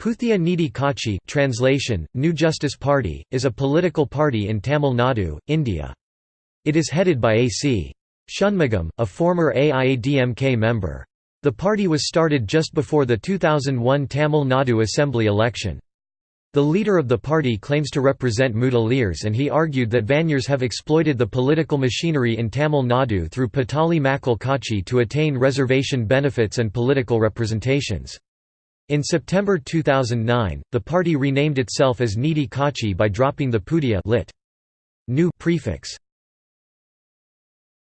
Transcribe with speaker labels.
Speaker 1: Puthiya Needhi Katchi translation, New Justice Party, is a political party in Tamil Nadu, India. It is headed by A.C. Shanmugam, a former AIADMK member. The party was started just before the 2001 Tamil Nadu Assembly election. The leader of the party claims to represent Mudaliars and he argued that Vanniyars have exploited the political machinery in Tamil Nadu through Pattali Makkal Katchi to attain reservation benefits and political representations. In September 2009, the party renamed itself as Needhi Katchi by dropping the Puthiya lit. new prefix.